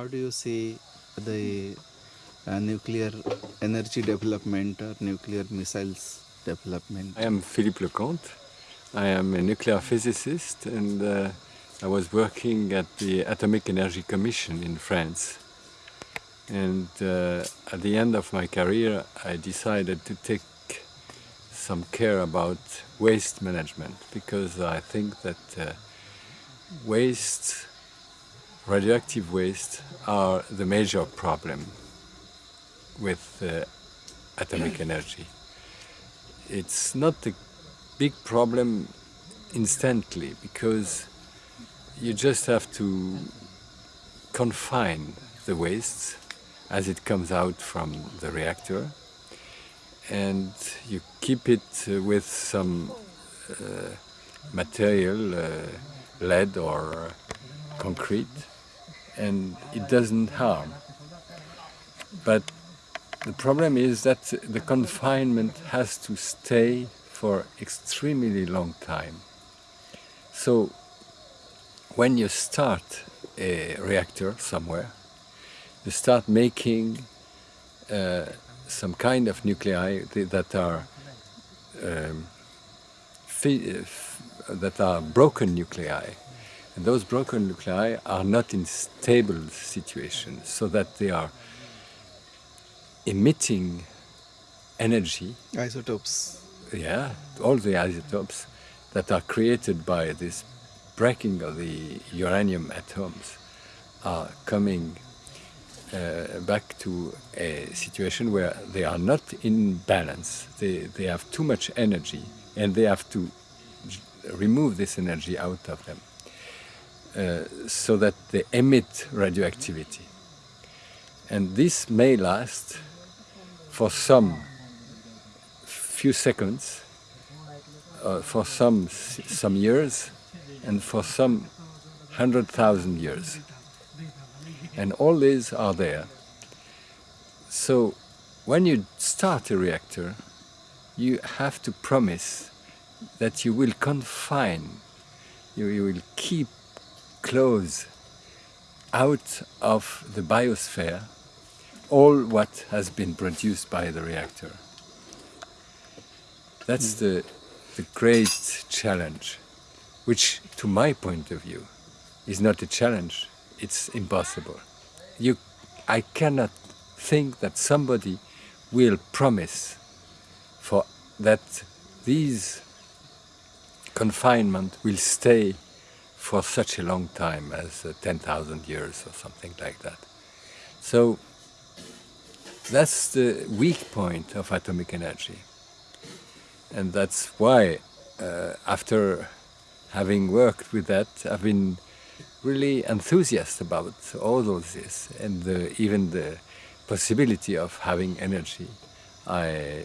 how do you see the uh, nuclear energy development or nuclear missiles development? I am Philippe Leconte. I am a nuclear physicist and uh, I was working at the Atomic Energy Commission in France. And uh, at the end of my career, I decided to take some care about waste management because I think that uh, waste, radioactive waste, are the major problem with uh, atomic energy. It's not a big problem instantly because you just have to confine the waste as it comes out from the reactor and you keep it uh, with some uh, material, uh, lead or concrete, and it doesn't harm. But the problem is that the confinement has to stay for extremely long time. So when you start a reactor somewhere, you start making uh, some kind of nuclei that are um, that are broken nuclei. And those broken nuclei are not in stable situations, so that they are emitting energy. Isotopes. Yeah, all the isotopes that are created by this breaking of the uranium atoms are coming uh, back to a situation where they are not in balance. They, they have too much energy and they have to remove this energy out of them so that they emit radioactivity. And this may last for some few seconds, uh, for some, some years, and for some hundred thousand years. And all these are there. So when you start a reactor, you have to promise that you will confine, you, you will keep close out of the biosphere all what has been produced by the reactor. That's mm. the, the great challenge, which to my point of view is not a challenge, it's impossible. You, I cannot think that somebody will promise for that these confinement will stay for such a long time as uh, 10,000 years or something like that. So that's the weak point of atomic energy. And that's why, uh, after having worked with that, I've been really enthusiastic about all of this and the, even the possibility of having energy. I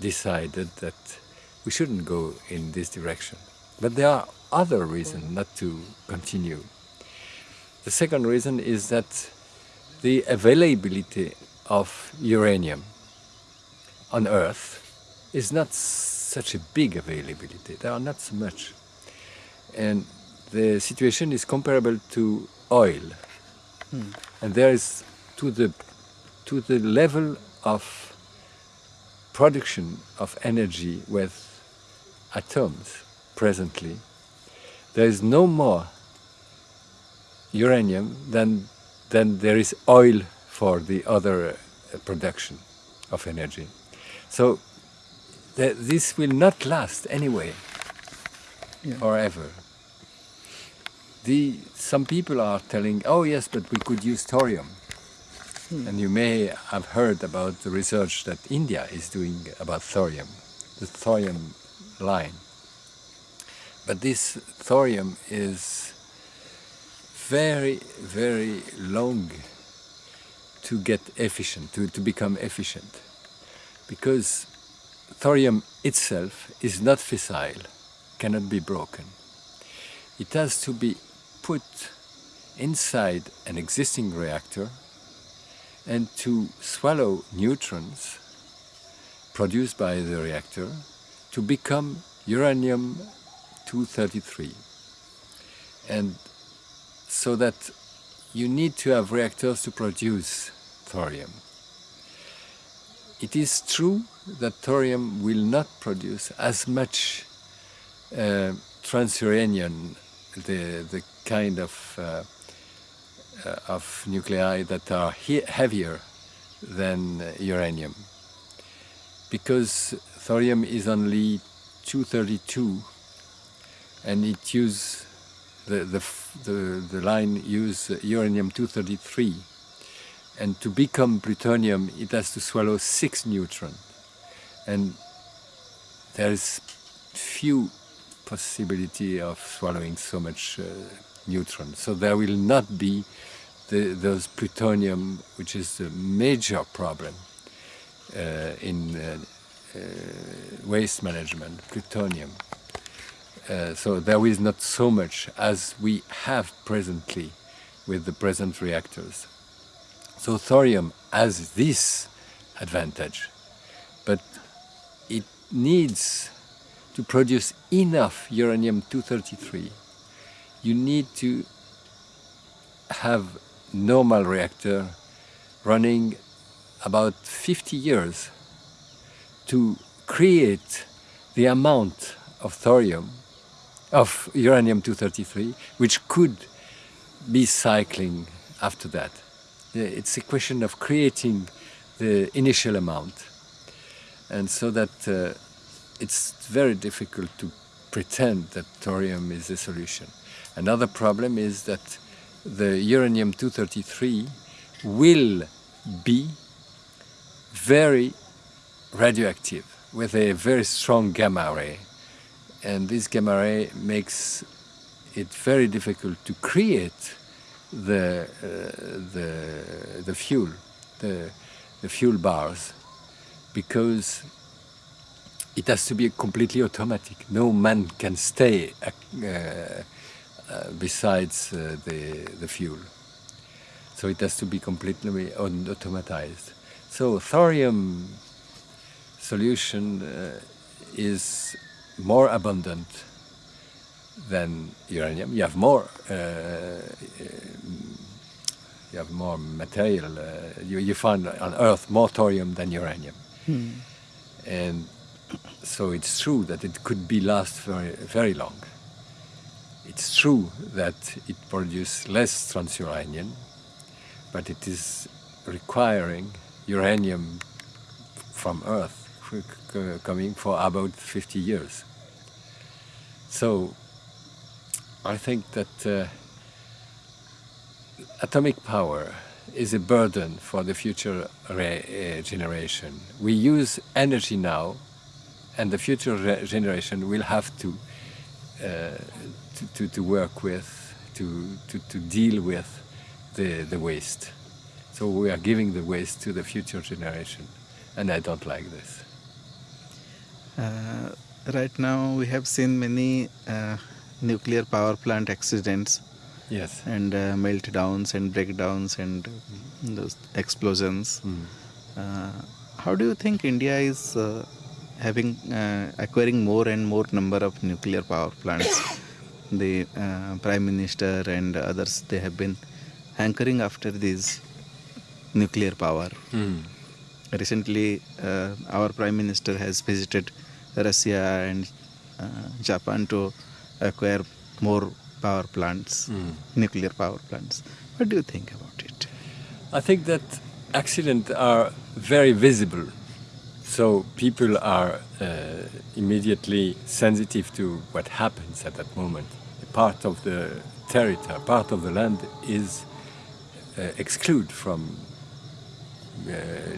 decided that we shouldn't go in this direction. But there are other reason not to continue. The second reason is that the availability of uranium on Earth is not such a big availability. There are not so much. And the situation is comparable to oil. Hmm. And there is to the, to the level of production of energy with atoms presently, there is no more uranium than, than there is oil for the other uh, production of energy. So th this will not last anyway, yeah. forever. The, some people are telling, oh yes, but we could use thorium. Hmm. And you may have heard about the research that India is doing about thorium, the thorium line. But this thorium is very, very long to get efficient, to, to become efficient. Because thorium itself is not fissile, cannot be broken. It has to be put inside an existing reactor and to swallow neutrons produced by the reactor to become uranium-233. And so that you need to have reactors to produce thorium. It is true that thorium will not produce as much uh, transuranium, the, the kind of, uh, uh, of nuclei that are he heavier than uranium. Because thorium is only 232 and it use the, the, the, the line use uranium 233 and to become plutonium it has to swallow six neutrons and there is few possibility of swallowing so much uh, neutron. So there will not be the, those plutonium which is the major problem uh, in uh, uh waste management plutonium uh, so there is not so much as we have presently with the present reactors. So thorium has this advantage, but it needs to produce enough uranium-233. You need to have normal reactor running about 50 years to create the amount of thorium of uranium-233, which could be cycling after that. It's a question of creating the initial amount. And so that uh, it's very difficult to pretend that thorium is a solution. Another problem is that the uranium-233 will be very radioactive with a very strong gamma ray and this gamma ray makes it very difficult to create the, uh, the, the fuel, the, the fuel bars, because it has to be completely automatic. No man can stay uh, uh, besides uh, the, the fuel. So it has to be completely automatized. So thorium solution uh, is more abundant than uranium. You have more. Uh, uh, you have more material. Uh, you, you find on Earth more thorium than uranium, hmm. and so it's true that it could be last very very long. It's true that it produces less transuranium, but it is requiring uranium from Earth coming for about 50 years. So I think that uh, atomic power is a burden for the future uh, generation. We use energy now, and the future generation will have to, uh, to, to, to, work with, to, to, to deal with the, the waste. So we are giving the waste to the future generation, and I don't like this. Uh, right now we have seen many uh, nuclear power plant accidents. Yes. And uh, meltdowns and breakdowns and those explosions. Mm. uh, how do you think india is uh, having uh, acquiring more and more number of nuclear power plants? The uh, prime minister and others they have been hankering after this nuclear power. Mm. recently our prime minister has visited Russia and uh, Japan to acquire more power plants, mm. nuclear power plants. What do you think about it? I think that accidents are very visible. So people are uh, immediately sensitive to what happens at that moment. A part of the territory, part of the land is uh, excluded from uh,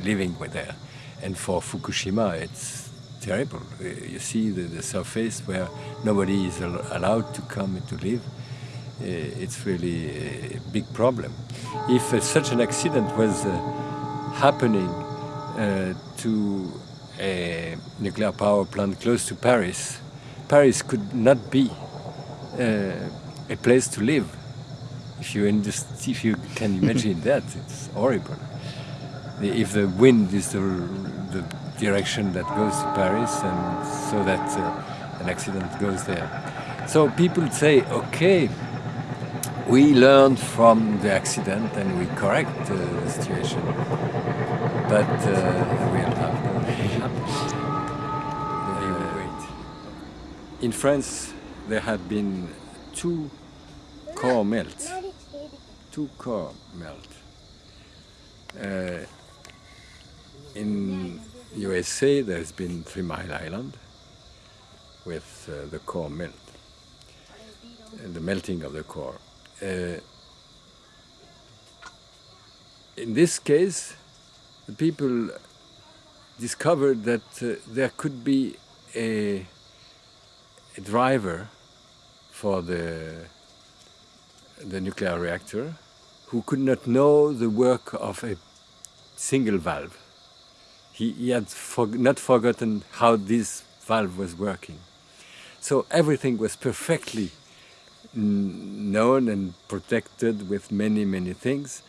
living with there. And for Fukushima, it's terrible. Uh, you see the, the surface where nobody is allowed to come to live. Uh, it's really a big problem. If uh, such an accident was happening to a nuclear power plant close to Paris, Paris could not be a place to live. If you, if you can imagine that, it's horrible. If the wind is the, the direction that goes to Paris and so that uh, an accident goes there. So people say, okay, we learn from the accident and we correct uh, the situation. But uh, have uh, In France, there have been two core melts. Two core melt. Uh, in USA, there's been Three Mile Island with uh, the core melt, the melting of the core. Uh, in this case, the people discovered that uh, there could be a, a driver for the, the nuclear reactor who could not know the work of a single valve. He, he had for, not forgotten how this valve was working. So everything was perfectly known and protected with many, many things,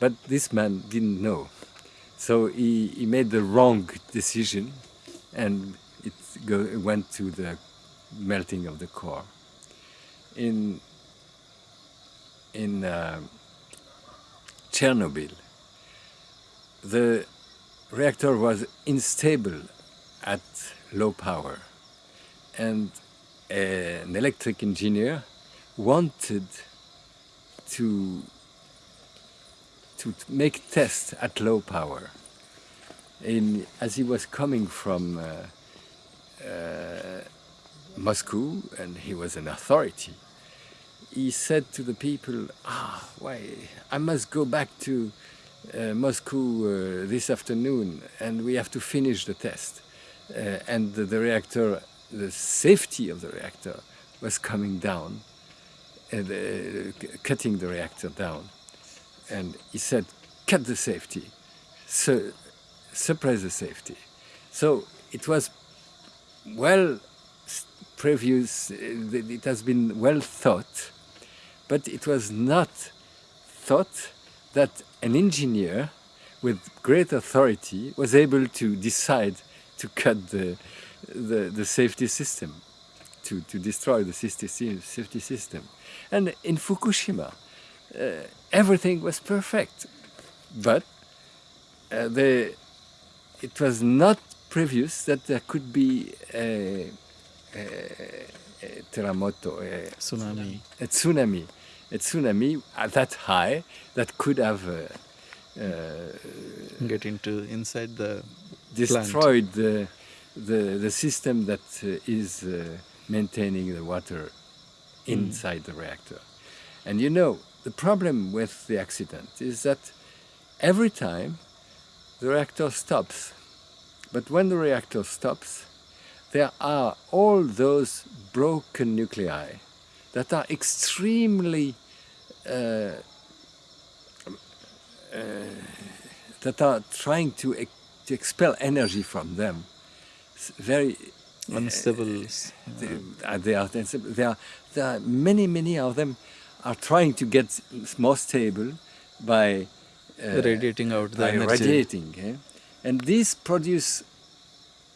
but this man didn't know. So he, he made the wrong decision and it go, went to the melting of the core. In, in uh, Chernobyl, the reactor was unstable at low power and an electric engineer wanted to to make tests at low power. In, as he was coming from uh, uh, Moscow and he was an authority, he said to the people, ah, why, I must go back to uh, Moscow uh, this afternoon and we have to finish the test. Uh, and the, the reactor, the safety of the reactor was coming down and, uh, cutting the reactor down. And he said, cut the safety, su suppress the safety. So it was well previous, uh, it has been well thought, but it was not thought that an engineer with great authority was able to decide to cut the, the, the safety system, to, to destroy the safety system. And in Fukushima, uh, everything was perfect. But uh, the, it was not previous that there could be a, a, a terremoto, a tsunami. A tsunami, a tsunami at that high that could have uh, uh, get into inside the destroyed the, the the system that uh, is uh, maintaining the water inside mm. the reactor. And you know, the problem with the accident is that every time the reactor stops, but when the reactor stops, there are all those broken nuclei that are extremely uh, uh, that are trying to, ex to expel energy from them. It's very unstable. Uh, they, are, they, are, there are many, many of them are trying to get more stable by uh, radiating out the energy. radiating. Eh? And these produce,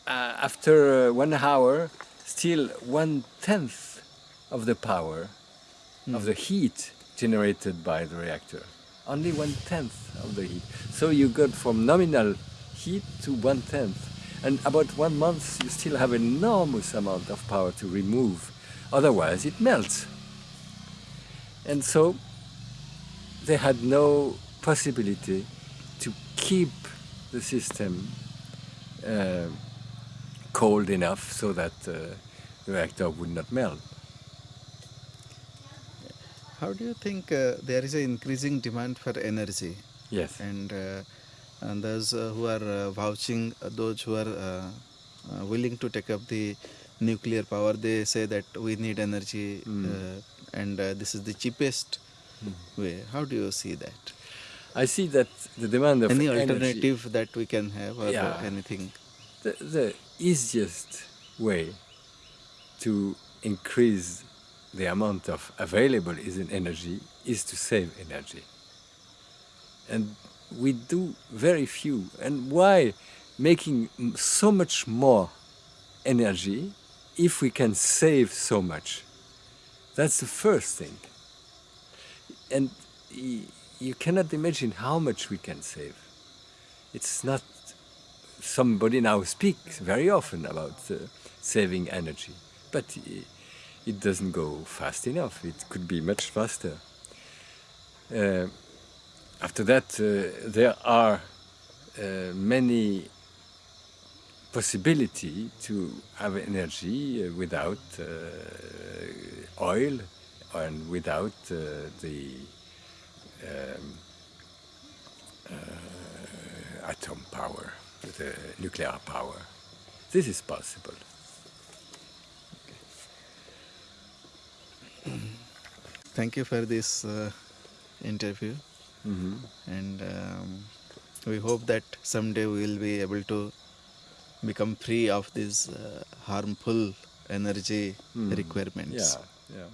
uh, after uh, one hour, still one-tenth of the power mm. of the heat generated by the reactor. Only one-tenth of the heat. So you got from nominal heat to one-tenth and about one month you still have enormous amount of power to remove, otherwise it melts. And so they had no possibility to keep the system uh, cold enough so that uh, the reactor would not melt. How do you think uh, there is an increasing demand for energy? Yes. And uh, and those uh, who are uh, vouching, uh, those who are willing to take up the nuclear power, they say that we need energy mm. and this is the cheapest mm. way. How do you see that? I see that the demand of any energy, alternative that we can have or yeah, anything. The, the easiest way to increase the amount of available is in energy is to save energy. And we do very few. And why making so much more energy if we can save so much? That's the first thing. and you cannot imagine how much we can save. It's not somebody now speaks very often about uh, saving energy, but i- it doesn't go fast enough. It could be much faster. Uh, after that, uh, there are uh, many possibility to have energy uh, without uh, oil and without uh, the um, atom power, the nuclear power. This is possible. Thank you for this uh, interview, Mhm. and um, we hope that someday we will be able to become free of these uh, harmful energy Mm. requirements. Yeah, yeah.